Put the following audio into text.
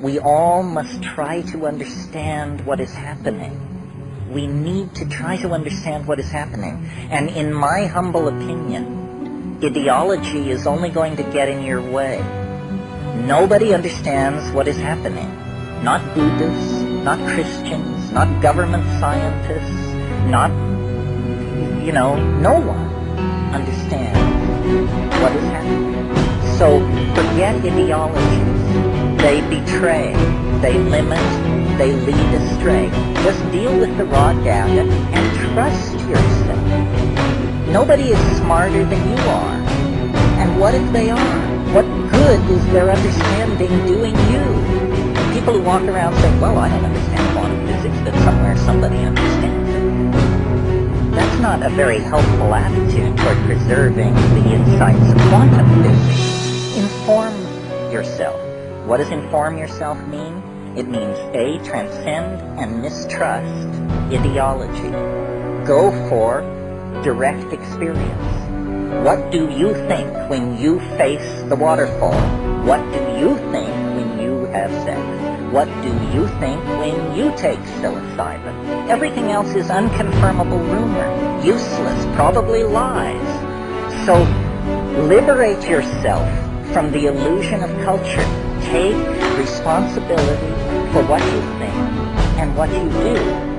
we all must try to understand what is happening. We need to try to understand what is happening. And in my humble opinion, ideology is only going to get in your way. Nobody understands what is happening. Not Buddhists, not Christians, not government scientists, not, you know, no one understands what is happening. So forget ideologies. They betray, they limit, they lead astray. Just deal with the raw data and trust yourself. Nobody is smarter than you are. And what if they are? What good is their understanding doing you? People who walk around saying, well, I don't understand quantum physics, but somewhere somebody understands it. That's not a very helpful attitude toward preserving the insights of quantum physics. Inform yourself. What does inform yourself mean? It means A, transcend and mistrust ideology. Go for direct experience. What do you think when you face the waterfall? What do you think when you have sex? What do you think when you take psilocybin? Everything else is unconfirmable rumor, useless, probably lies. So liberate yourself from the illusion of culture. Take responsibility for what you think and what you do.